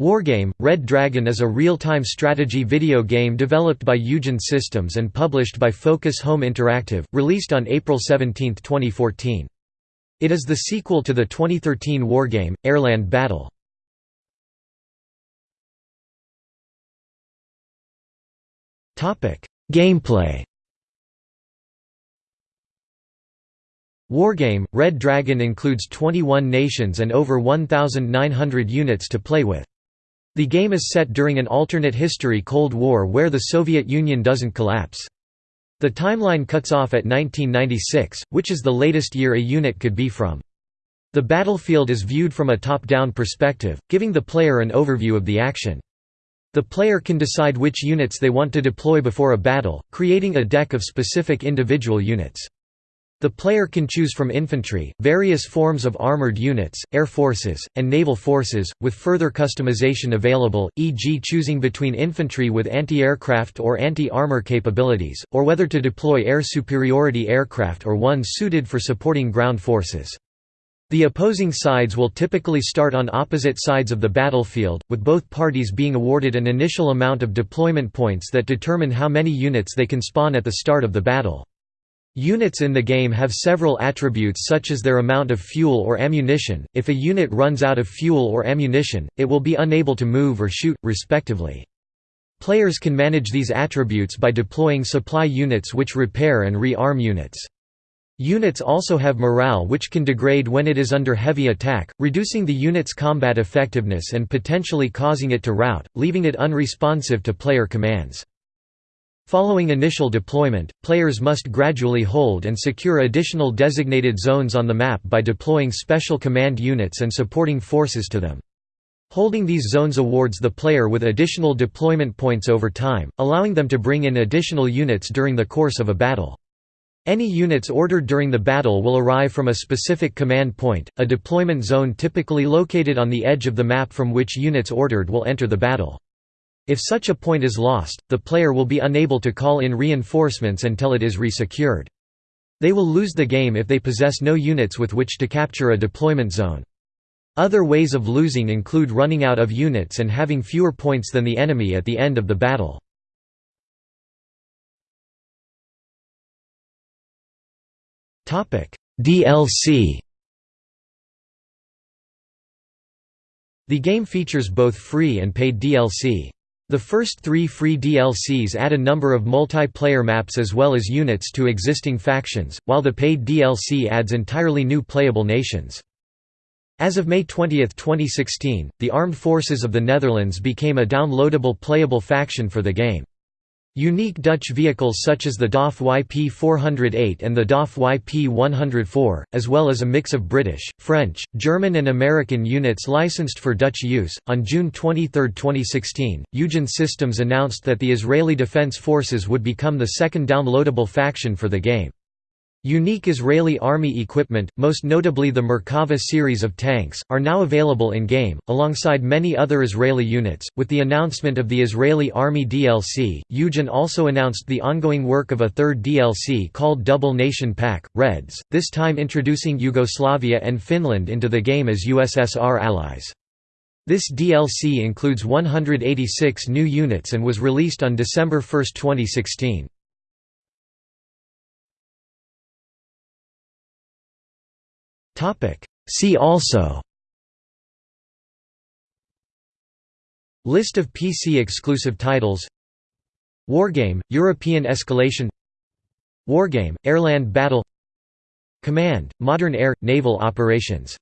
Wargame – Red Dragon is a real-time strategy video game developed by Eugen Systems and published by Focus Home Interactive, released on April 17, 2014. It is the sequel to the 2013 wargame, Airland Battle. Gameplay Wargame – Red Dragon includes 21 nations and over 1,900 units to play with. The game is set during an alternate history Cold War where the Soviet Union doesn't collapse. The timeline cuts off at 1996, which is the latest year a unit could be from. The battlefield is viewed from a top-down perspective, giving the player an overview of the action. The player can decide which units they want to deploy before a battle, creating a deck of specific individual units. The player can choose from infantry, various forms of armored units, air forces, and naval forces, with further customization available, e.g. choosing between infantry with anti-aircraft or anti-armor capabilities, or whether to deploy air superiority aircraft or ones suited for supporting ground forces. The opposing sides will typically start on opposite sides of the battlefield, with both parties being awarded an initial amount of deployment points that determine how many units they can spawn at the start of the battle. Units in the game have several attributes such as their amount of fuel or ammunition, if a unit runs out of fuel or ammunition, it will be unable to move or shoot, respectively. Players can manage these attributes by deploying supply units which repair and re-arm units. Units also have morale which can degrade when it is under heavy attack, reducing the unit's combat effectiveness and potentially causing it to rout, leaving it unresponsive to player commands. Following initial deployment, players must gradually hold and secure additional designated zones on the map by deploying special command units and supporting forces to them. Holding these zones awards the player with additional deployment points over time, allowing them to bring in additional units during the course of a battle. Any units ordered during the battle will arrive from a specific command point, a deployment zone typically located on the edge of the map from which units ordered will enter the battle. If such a point is lost, the player will be unable to call in reinforcements until it is resecured. They will lose the game if they possess no units with which to capture a deployment zone. Other ways of losing include running out of units and having fewer points than the enemy at the end of the battle. DLC The game features both free and paid DLC. The first three free DLCs add a number of multiplayer maps as well as units to existing factions, while the paid DLC adds entirely new playable nations. As of May 20, 2016, the Armed Forces of the Netherlands became a downloadable playable faction for the game. Unique Dutch vehicles such as the DAF YP408 and the DAF YP104, as well as a mix of British, French, German, and American units licensed for Dutch use. On June 23, 2016, Eugen Systems announced that the Israeli Defense Forces would become the second downloadable faction for the game. Unique Israeli Army equipment, most notably the Merkava series of tanks, are now available in-game, alongside many other Israeli units. With the announcement of the Israeli Army DLC, Eugen also announced the ongoing work of a third DLC called Double Nation Pack, Reds, this time introducing Yugoslavia and Finland into the game as USSR allies. This DLC includes 186 new units and was released on December 1, 2016. See also. List of PC-exclusive titles. Wargame – European Escalation. Wargame – Airland Battle. Command – Modern air – naval operations